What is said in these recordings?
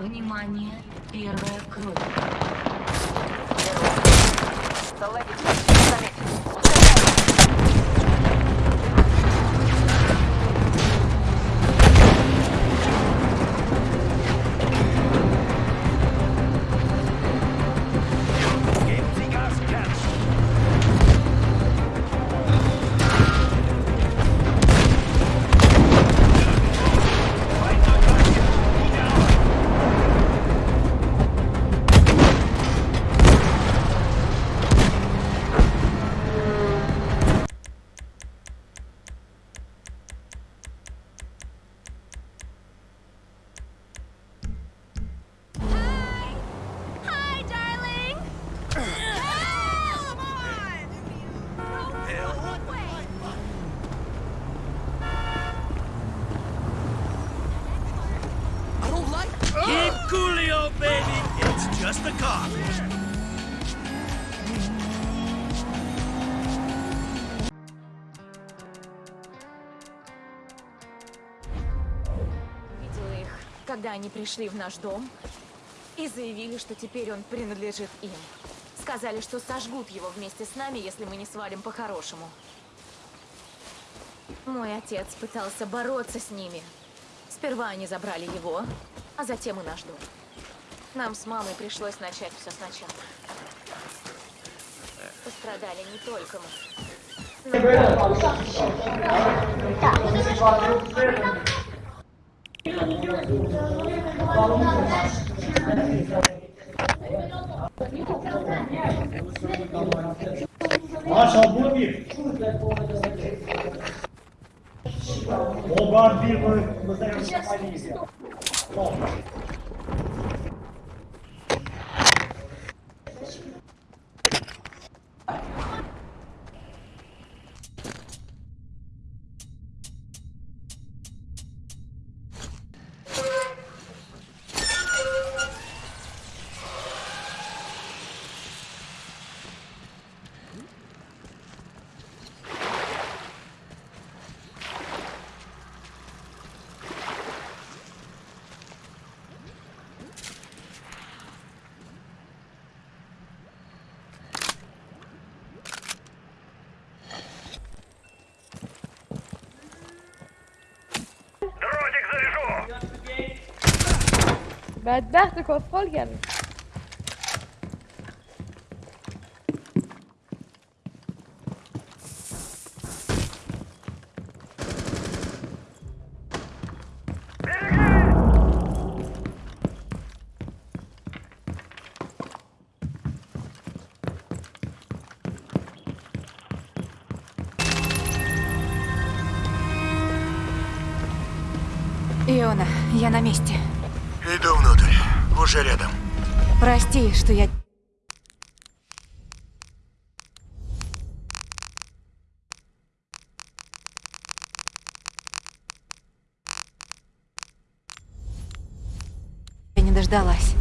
Внимание, первая кровь. Заладить. Just a cop. Видела их, когда они пришли в наш дом и заявили, что теперь он принадлежит им. Сказали, что сожгут его вместе с нами, если мы не свалим по-хорошему. Мой отец пытался бороться с ними. Сперва они забрали его, а затем и наш дом. Нам с мамой пришлось начать все сначала. Пострадали не только мы. Marshal bu bir. Болгар bir настоящая полиция. Стоп. بدبخت کسخل کرد Иона, я на месте. Иду внутрь. Уже рядом. Прости, что я... Я не дождалась.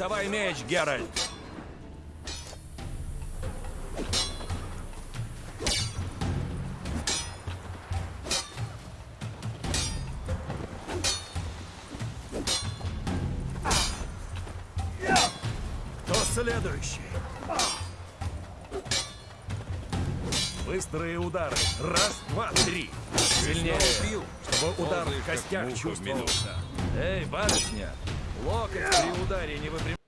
Доставай меч, Геральт. Кто следующий? Быстрые удары. Раз, два, три. Сильнее, чтобы удар в костях чувствовался. Эй, барышня, локоть при ударе не выпрямляй.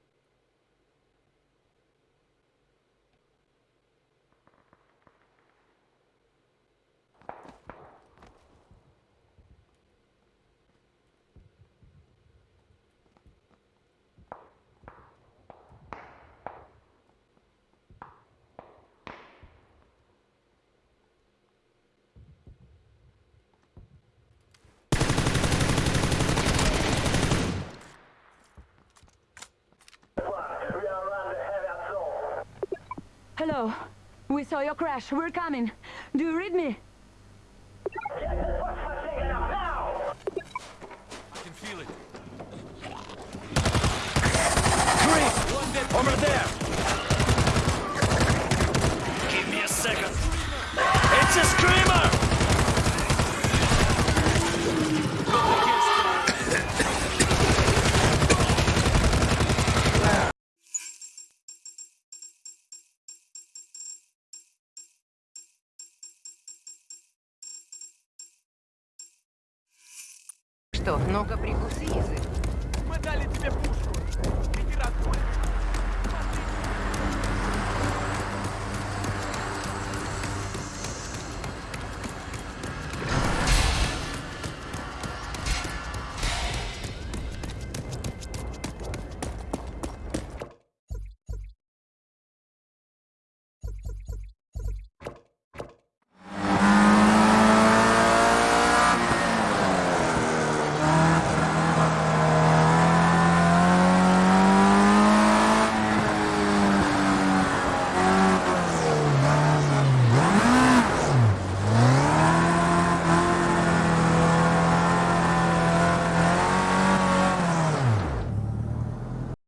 Hello. We saw your crash. We're coming. Do you read me? I can feel it. Chris! Over there! Что, ну-ка язык. Мы дали тебе пушку. Иди разгонишь.